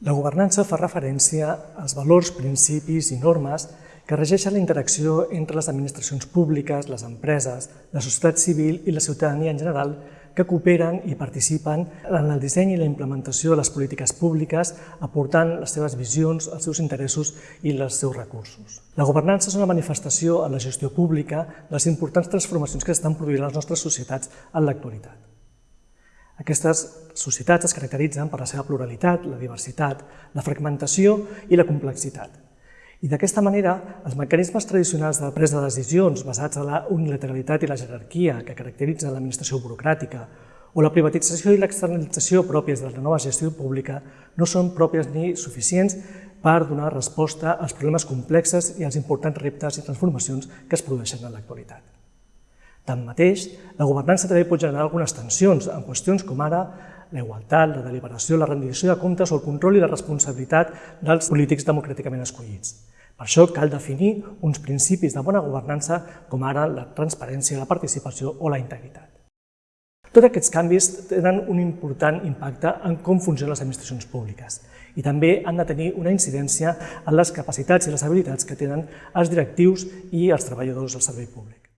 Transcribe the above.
La governança fa referència als valors, principis i normes que regeixen la interacció entre les administracions públiques, les empreses, la societat civil i la ciutadania en general que cooperen i participen en el disseny i la implementació de les polítiques públiques, aportant les seves visions, els seus interessos i els seus recursos. La governança és una manifestació en la gestió pública de les importants transformacions que estan produint les nostres societats en l'actualitat. Aquestes societats es caracteritzen per la seva pluralitat, la diversitat, la fragmentació i la complexitat. I d'aquesta manera, els mecanismes tradicionals de presa de decisions basats en la unilateralitat i la jerarquia que caracteritzen l'administració burocràtica o la privatització i l'externalització pròpies de la nova gestió pública no són pròpies ni suficients per donar resposta als problemes complexes i als importants reptes i transformacions que es produeixen en l'actualitat. Tanmateix, la governança també pot generar algunes tensions en qüestions com ara la igualtat, la deliberació, la rendició de comptes o el control i la responsabilitat dels polítics democràticament escollits. Per això cal definir uns principis de bona governança com ara la transparència, la participació o la integritat. Tots aquests canvis tenen un important impacte en com funcionen les administracions públiques i també han de tenir una incidència en les capacitats i les habilitats que tenen els directius i els treballadors del servei públic.